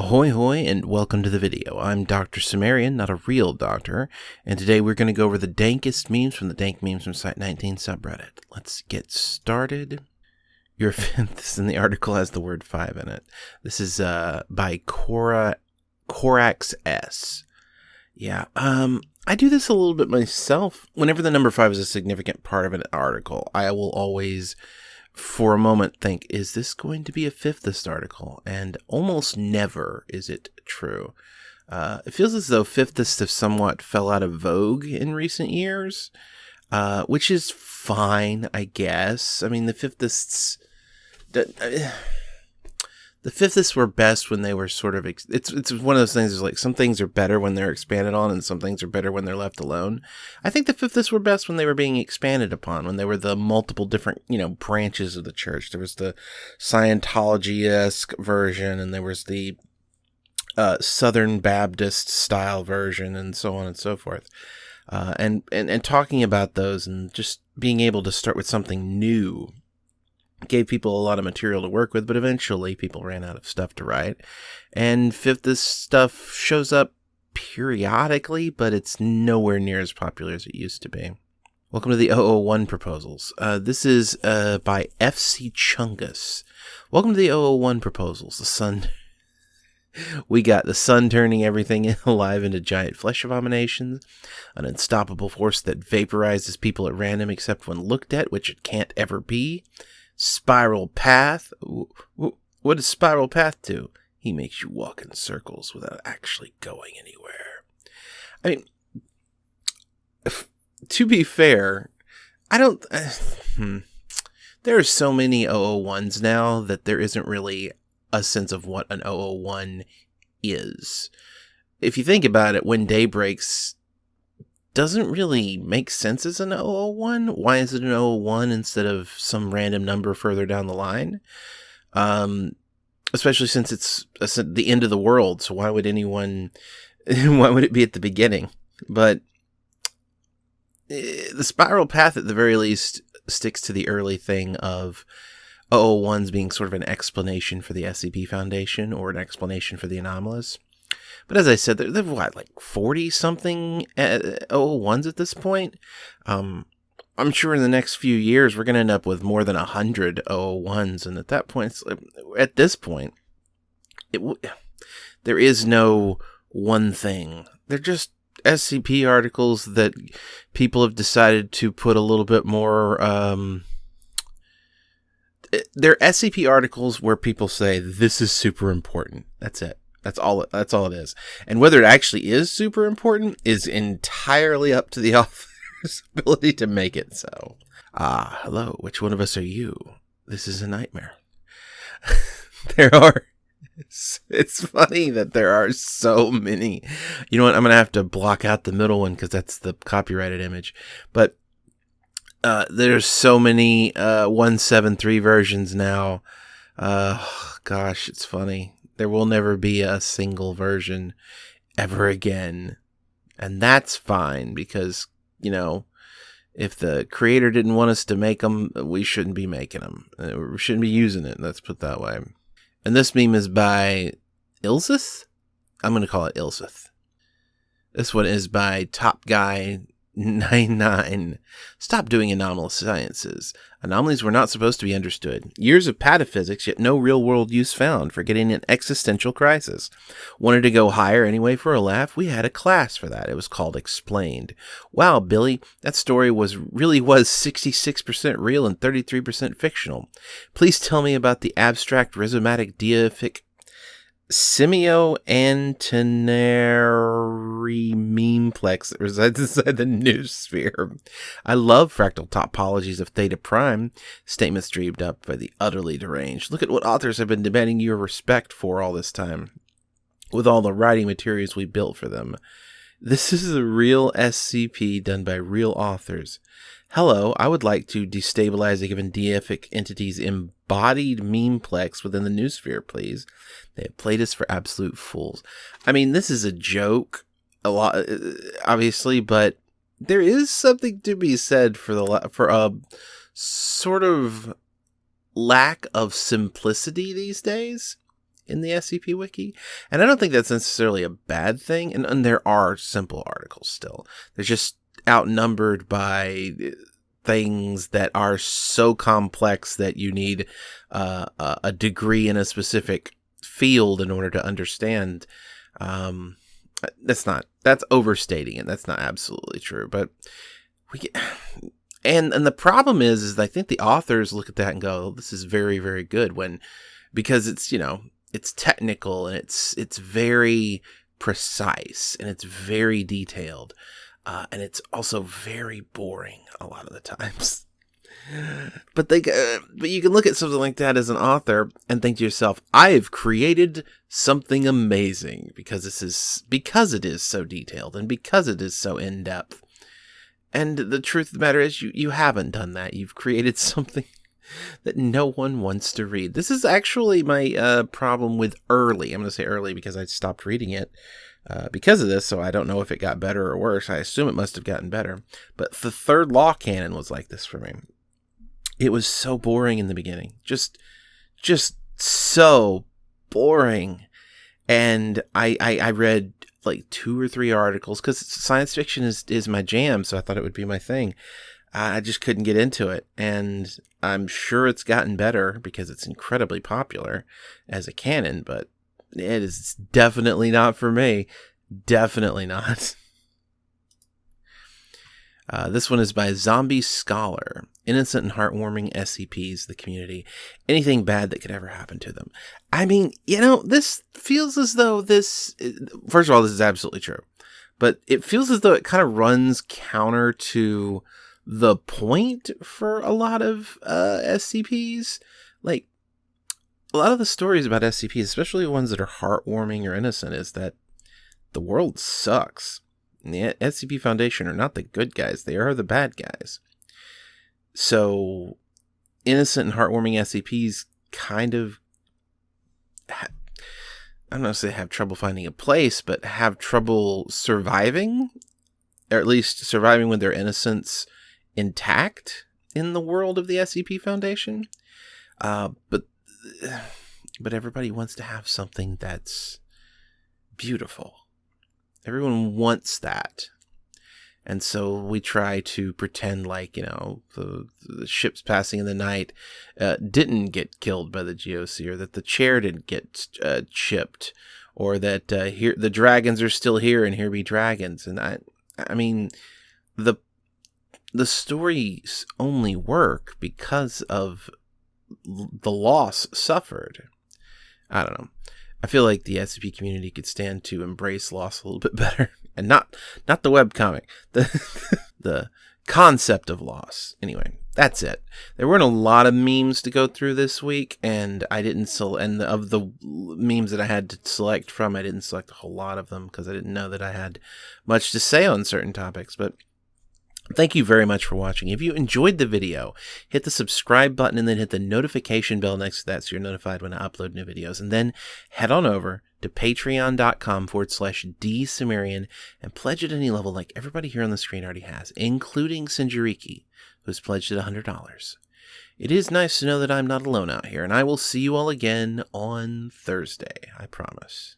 Ahoy hoy and welcome to the video. I'm Dr. Sumerian, not a real doctor, and today we're going to go over the dankest memes from the Dank Memes from Site 19 subreddit. Let's get started. Your fifth in the article has the word 5 in it. This is uh, by Cora Corax S. Yeah, um, I do this a little bit myself. Whenever the number 5 is a significant part of an article, I will always for a moment think, is this going to be a fifthist article? And almost never is it true. Uh, it feels as though fifthists have somewhat fell out of vogue in recent years, uh, which is fine, I guess. I mean, the fifthists. The fifths were best when they were sort of ex- it's it's one of those things is like some things are better when they're expanded on and some things are better when they're left alone. I think the fifths were best when they were being expanded upon when they were the multiple different you know branches of the church. There was the scientology-esque version and there was the uh, southern baptist style version and so on and so forth. Uh, and, and and talking about those and just being able to start with something new gave people a lot of material to work with, but eventually people ran out of stuff to write. And fifth, this stuff shows up periodically, but it's nowhere near as popular as it used to be. Welcome to the 001 proposals. Uh, this is uh, by FC Chungus. Welcome to the 001 proposals. The sun. We got the sun turning everything alive into giant flesh abominations, an unstoppable force that vaporizes people at random except when looked at, which it can't ever be, Spiral Path. What does Spiral Path do? He makes you walk in circles without actually going anywhere. I mean, if, to be fair, I don't. Uh, hmm. There are so many 001s now that there isn't really a sense of what an 001 is. If you think about it, when day breaks, doesn't really make sense as an 001. Why is it an 001 instead of some random number further down the line? Um, especially since it's the end of the world. So why would anyone, why would it be at the beginning? But eh, the spiral path at the very least sticks to the early thing of 001s being sort of an explanation for the SCP Foundation or an explanation for the anomalous. But as I said, they're, they're what, like 40 something uh, 001s at this point? Um, I'm sure in the next few years we're going to end up with more than 100 001s. And at that point, at this point, it there is no one thing. They're just SCP articles that people have decided to put a little bit more. Um, they're SCP articles where people say this is super important. That's it. That's all. That's all it is. And whether it actually is super important is entirely up to the author's ability to make it so. Ah, hello. Which one of us are you? This is a nightmare. there are. It's, it's, funny that there are so many. You know what? I'm gonna have to block out the middle one because that's the copyrighted image. But uh, there's so many uh, 173 versions now. Uh, gosh, it's funny. There will never be a single version ever again. And that's fine because, you know, if the creator didn't want us to make them, we shouldn't be making them. Uh, we shouldn't be using it. Let's put that way. And this meme is by Ilsith? I'm going to call it Ilsith. This one is by Top Guy 99. Stop doing anomalous sciences. Anomalies were not supposed to be understood. Years of pataphysics, yet no real world use found for getting an existential crisis. Wanted to go higher anyway for a laugh? We had a class for that. It was called Explained. Wow, Billy, that story was really was 66% real and 33% fictional. Please tell me about the abstract rhizomatic deific Simio Antineri memeplex resides inside the noosphere. I love fractal topologies of theta prime, statements dreamed up by the utterly deranged. Look at what authors have been demanding your respect for all this time, with all the writing materials we built for them. This is a real SCP done by real authors. Hello, I would like to destabilize a given deific entity's embodied memeplex within the noosphere, please. They have played us for absolute fools. I mean, this is a joke, a lot, uh, obviously, but there is something to be said for the for a sort of lack of simplicity these days in the SCP Wiki. And I don't think that's necessarily a bad thing. And, and there are simple articles still. They're just outnumbered by things that are so complex that you need uh, a degree in a specific field in order to understand. Um, that's not that's overstating it. That's not absolutely true, but we get, and and the problem is is I think the authors look at that and go, "This is very very good." When because it's you know it's technical and it's it's very precise and it's very detailed uh, and it's also very boring a lot of the times. but they, uh, but you can look at something like that as an author and think to yourself, "I have created something amazing because this is because it is so detailed and because it is so in depth." And the truth of the matter is, you you haven't done that. You've created something that no one wants to read. This is actually my uh, problem with early. I'm going to say early because I stopped reading it uh, because of this, so I don't know if it got better or worse. I assume it must have gotten better. But the third law canon was like this for me. It was so boring in the beginning, just, just so boring. And I, I, I read like two or three articles because science fiction is is my jam, so I thought it would be my thing. I just couldn't get into it, and I'm sure it's gotten better because it's incredibly popular as a canon, but it is definitely not for me. Definitely not. Uh, this one is by Zombie Scholar. Innocent and heartwarming SCPs, the community. Anything bad that could ever happen to them. I mean, you know, this feels as though this. First of all, this is absolutely true. But it feels as though it kind of runs counter to the point for a lot of uh, SCPs. Like, a lot of the stories about SCPs, especially ones that are heartwarming or innocent, is that the world sucks. And the SCP Foundation are not the good guys, they are the bad guys. So, innocent and heartwarming SCPs kind of, ha- I don't know if they have trouble finding a place, but have trouble surviving, or at least surviving with their innocence intact in the world of the SCP Foundation. Uh, but but everybody wants to have something that's beautiful. Everyone wants that. And so we try to pretend like, you know, the, the ships passing in the night uh, didn't get killed by the GOC, or that the chair didn't get uh, chipped, or that uh, here the dragons are still here and here be dragons. And I, I mean, the the stories only work because of the loss suffered. I don't know. I feel like the SCP community could stand to embrace loss a little bit better, and not not the web comic, the the concept of loss. Anyway, that's it. There weren't a lot of memes to go through this week, and I didn't select. And of the memes that I had to select from, I didn't select a whole lot of them because I didn't know that I had much to say on certain topics. But Thank you very much for watching. If you enjoyed the video, hit the subscribe button and then hit the notification bell next to that so you're notified when I upload new videos. And then head on over to patreon.com forward slash dsumerian and pledge at any level like everybody here on the screen already has, including Sinjariki, who's pledged at $100. It is nice to know that I'm not alone out here, and I will see you all again on Thursday, I promise.